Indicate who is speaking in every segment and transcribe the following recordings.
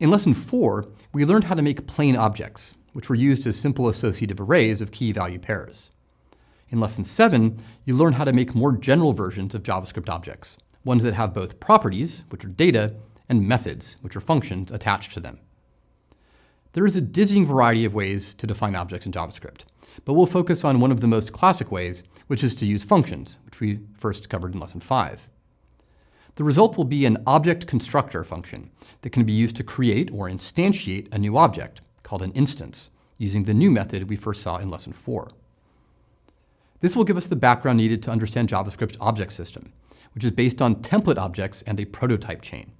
Speaker 1: In Lesson 4, we learned how to make plain objects, which were used as simple associative arrays of key-value pairs. In Lesson 7, you learn how to make more general versions of JavaScript objects, ones that have both properties, which are data, and methods, which are functions, attached to them. There is a dizzying variety of ways to define objects in JavaScript, but we'll focus on one of the most classic ways, which is to use functions, which we first covered in Lesson 5. The result will be an object constructor function that can be used to create or instantiate a new object, called an instance, using the new method we first saw in Lesson 4. This will give us the background needed to understand JavaScript's object system, which is based on template objects and a prototype chain.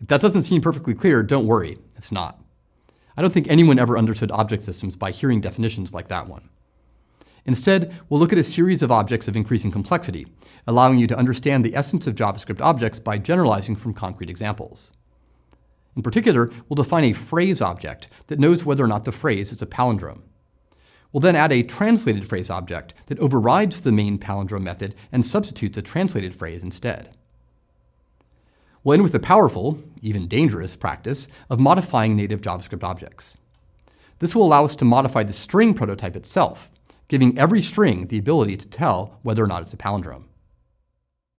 Speaker 1: If that doesn't seem perfectly clear, don't worry, it's not. I don't think anyone ever understood object systems by hearing definitions like that one. Instead, we'll look at a series of objects of increasing complexity, allowing you to understand the essence of JavaScript objects by generalizing from concrete examples. In particular, we'll define a phrase object that knows whether or not the phrase is a palindrome. We'll then add a translated phrase object that overrides the main palindrome method and substitutes a translated phrase instead. We'll end with the powerful, even dangerous, practice of modifying native JavaScript objects. This will allow us to modify the string prototype itself, giving every string the ability to tell whether or not it's a palindrome.